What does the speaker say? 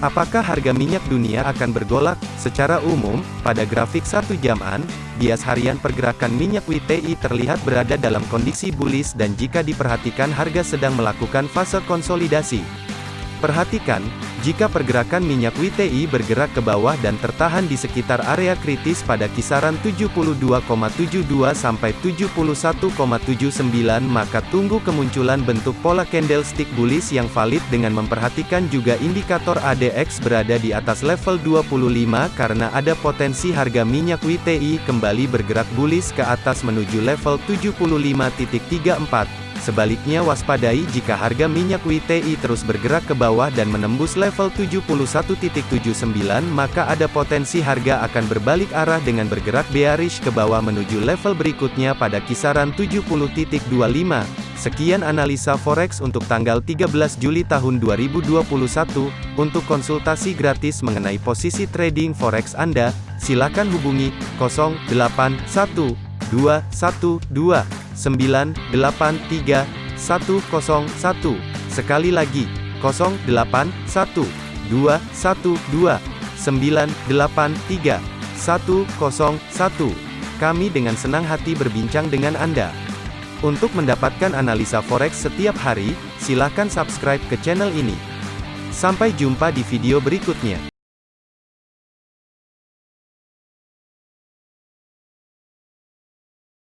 Apakah harga minyak dunia akan bergolak? Secara umum, pada grafik satu jaman, bias harian pergerakan minyak WTI terlihat berada dalam kondisi bullish dan jika diperhatikan harga sedang melakukan fase konsolidasi. Perhatikan, jika pergerakan minyak WTI bergerak ke bawah dan tertahan di sekitar area kritis pada kisaran 72,72 sampai 71,79 maka tunggu kemunculan bentuk pola candlestick bullish yang valid dengan memperhatikan juga indikator ADX berada di atas level 25 karena ada potensi harga minyak WTI kembali bergerak bullish ke atas menuju level 75.34. Sebaliknya waspadai jika harga minyak WTI terus bergerak ke bawah dan menembus level 71.79 maka ada potensi harga akan berbalik arah dengan bergerak bearish ke bawah menuju level berikutnya pada kisaran 70.25. Sekian analisa forex untuk tanggal 13 Juli tahun 2021. Untuk konsultasi gratis mengenai posisi trading forex Anda, silakan hubungi 081212 983 101. Sekali lagi, 081 212 983 101. Kami dengan senang hati berbincang dengan Anda. Untuk mendapatkan analisa forex setiap hari, silakan subscribe ke channel ini. Sampai jumpa di video berikutnya.